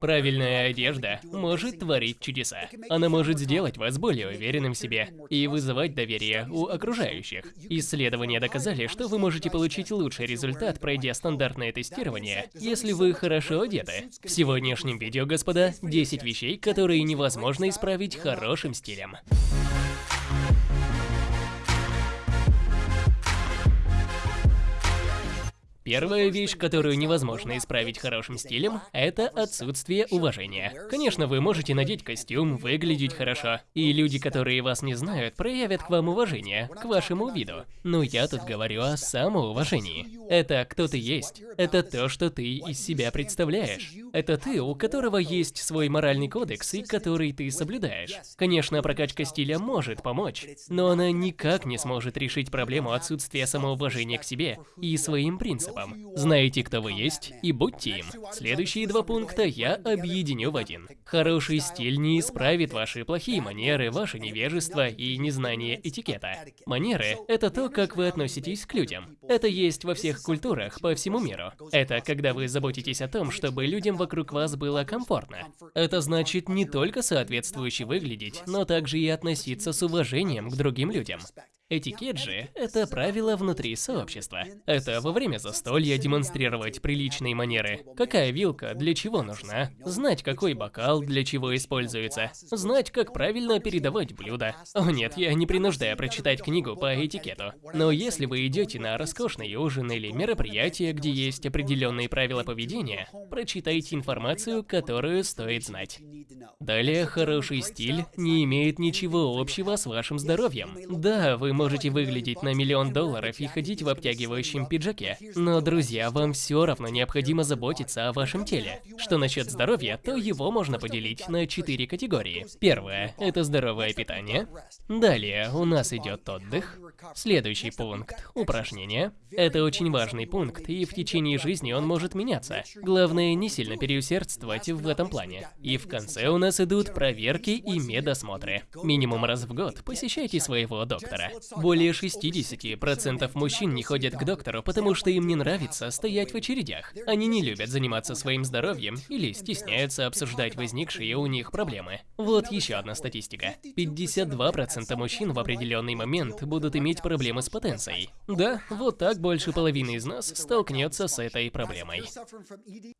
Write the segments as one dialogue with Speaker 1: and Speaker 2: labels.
Speaker 1: Правильная одежда может творить чудеса. Она может сделать вас более уверенным в себе и вызывать доверие у окружающих. Исследования доказали, что вы можете получить лучший результат, пройдя стандартное тестирование, если вы хорошо одеты. В сегодняшнем видео, господа, 10 вещей, которые невозможно исправить хорошим стилем. Первая вещь, которую невозможно исправить хорошим стилем, это отсутствие уважения. Конечно, вы можете надеть костюм, выглядеть хорошо, и люди, которые вас не знают, проявят к вам уважение, к вашему виду. Но я тут говорю о самоуважении. Это кто ты есть. Это то, что ты из себя представляешь. Это ты, у которого есть свой моральный кодекс и который ты соблюдаешь. Конечно, прокачка стиля может помочь, но она никак не сможет решить проблему отсутствия самоуважения к себе и своим принципам. Знаете, кто вы есть, и будьте им. Следующие два пункта я объединю в один. Хороший стиль не исправит ваши плохие манеры, ваше невежество и незнание этикета. Манеры – это то, как вы относитесь к людям. Это есть во всех культурах по всему миру. Это когда вы заботитесь о том, чтобы людям вокруг вас было комфортно. Это значит не только соответствующе выглядеть, но также и относиться с уважением к другим людям. Этикет же – это правило внутри сообщества. Это во время застолья демонстрировать приличные манеры. Какая вилка для чего нужна? Знать, какой бокал для чего используется. Знать, как правильно передавать блюда. О нет, я не принуждаю прочитать книгу по этикету. Но если вы идете на роскошный ужин или мероприятие, где есть определенные правила поведения, прочитайте информацию, которую стоит знать. Далее, хороший стиль не имеет ничего общего с вашим здоровьем. Да, вы можете выглядеть на миллион долларов и ходить в обтягивающем пиджаке. Но, друзья, вам все равно необходимо заботиться о вашем теле. Что насчет здоровья, то его можно поделить на четыре категории. Первое – это здоровое питание. Далее у нас идет отдых. Следующий пункт – упражнения. Это очень важный пункт, и в течение жизни он может меняться. Главное, не сильно переусердствовать в этом плане. И в конце у нас идут проверки и медосмотры. Минимум раз в год посещайте своего доктора. Более 60% мужчин не ходят к доктору, потому что им не нравится стоять в очередях. Они не любят заниматься своим здоровьем или стесняются обсуждать возникшие у них проблемы. Вот еще одна статистика. 52% мужчин в определенный момент будут иметь проблемы с потенцией. Да, вот так больше половины из нас столкнется с этой проблемой.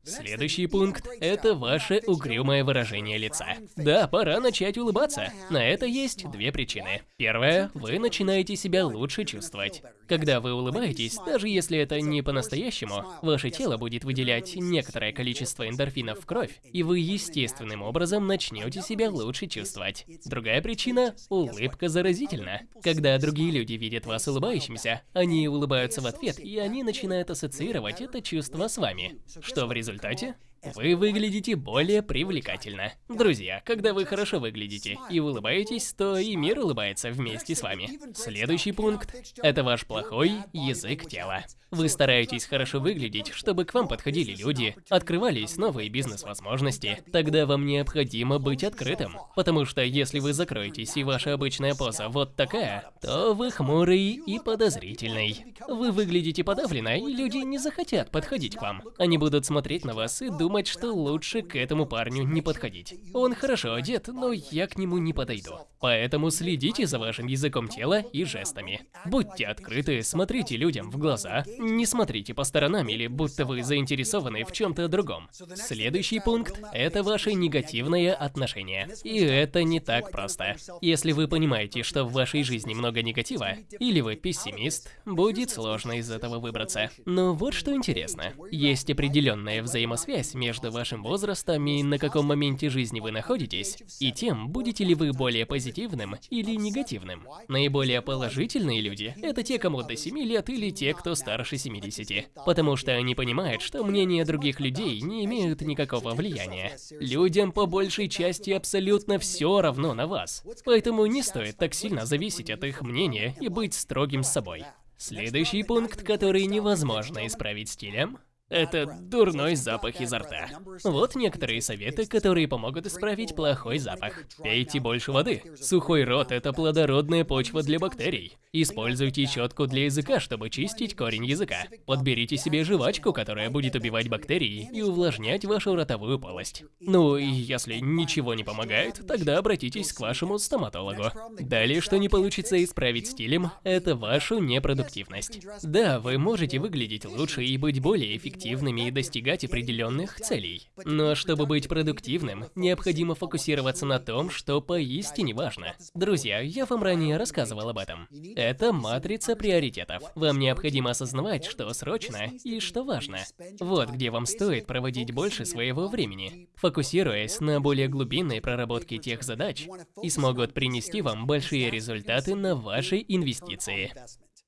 Speaker 1: Следующий пункт – это ваше угрюмое выражение лица. Да, пора начать улыбаться. На это есть две причины. Первая – вы начинаете себя лучше чувствовать. Когда вы улыбаетесь, даже если это не по-настоящему, ваше тело будет выделять некоторое количество эндорфинов в кровь, и вы естественным образом начнете себя лучше чувствовать. Другая причина – улыбка заразительна. Когда другие люди видят вас улыбающимся, они улыбаются в ответ, и они начинают ассоциировать это чувство с вами. Что в результате? Вы выглядите более привлекательно. Друзья, когда вы хорошо выглядите и улыбаетесь, то и мир улыбается вместе с вами. Следующий пункт – это ваш плохой язык тела. Вы стараетесь хорошо выглядеть, чтобы к вам подходили люди, открывались новые бизнес-возможности. Тогда вам необходимо быть открытым. Потому что если вы закроетесь и ваша обычная поза вот такая, то вы хмурый и подозрительный. Вы выглядите подавленно, и люди не захотят подходить к вам. Они будут смотреть на вас и думать, думать, что лучше к этому парню не подходить. Он хорошо одет, но я к нему не подойду. Поэтому следите за вашим языком тела и жестами. Будьте открыты, смотрите людям в глаза, не смотрите по сторонам или будто вы заинтересованы в чем-то другом. Следующий пункт – это ваше негативное отношение. И это не так просто. Если вы понимаете, что в вашей жизни много негатива, или вы пессимист, будет сложно из этого выбраться. Но вот что интересно. Есть определенная взаимосвязь между вашим возрастом и на каком моменте жизни вы находитесь, и тем, будете ли вы более позитивным или негативным. Наиболее положительные люди – это те, кому до 7 лет или те, кто старше 70. Потому что они понимают, что мнения других людей не имеют никакого влияния. Людям по большей части абсолютно все равно на вас. Поэтому не стоит так сильно зависеть от их мнения и быть строгим с собой. Следующий пункт, который невозможно исправить стилем – Это дурной запах изо рта. Вот некоторые советы, которые помогут исправить плохой запах. Пейте больше воды. Сухой рот – это плодородная почва для бактерий. Используйте щетку для языка, чтобы чистить корень языка. Подберите себе жвачку, которая будет убивать бактерии и увлажнять вашу ротовую полость. Ну, и если ничего не помогает, тогда обратитесь к вашему стоматологу. Далее, что не получится исправить стилем, это вашу непродуктивность. Да, вы можете выглядеть лучше и быть более эффективным, эффективными и достигать определенных целей. Но чтобы быть продуктивным, необходимо фокусироваться на том, что поистине важно. Друзья, я вам ранее рассказывал об этом. Это матрица приоритетов. Вам необходимо осознавать, что срочно и что важно. Вот где вам стоит проводить больше своего времени, фокусируясь на более глубинной проработке тех задач и смогут принести вам большие результаты на ваши инвестиции.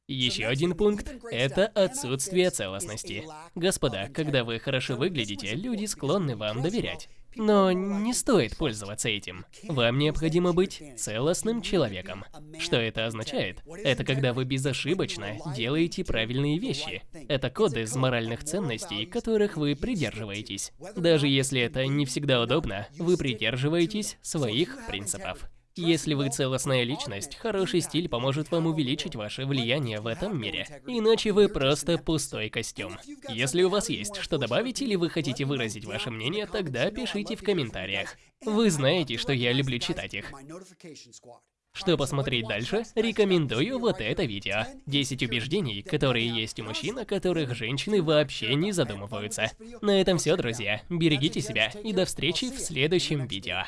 Speaker 1: Еще один пункт – это отсутствие целостности. Господа, когда вы хорошо выглядите, люди склонны вам доверять. Но не стоит пользоваться этим. Вам необходимо быть целостным человеком. Что это означает? Это когда вы безошибочно делаете правильные вещи. Это коды из моральных ценностей, которых вы придерживаетесь. Даже если это не всегда удобно, вы придерживаетесь своих принципов. Если вы целостная личность, хороший стиль поможет вам увеличить ваше влияние в этом мире. Иначе вы просто пустой костюм. Если у вас есть что добавить или вы хотите выразить ваше мнение, тогда пишите в комментариях. Вы знаете, что я люблю читать их. Что посмотреть дальше, рекомендую вот это видео. 10 убеждений, которые есть у мужчин, о которых женщины вообще не задумываются. На этом все, друзья. Берегите себя и до встречи в следующем видео.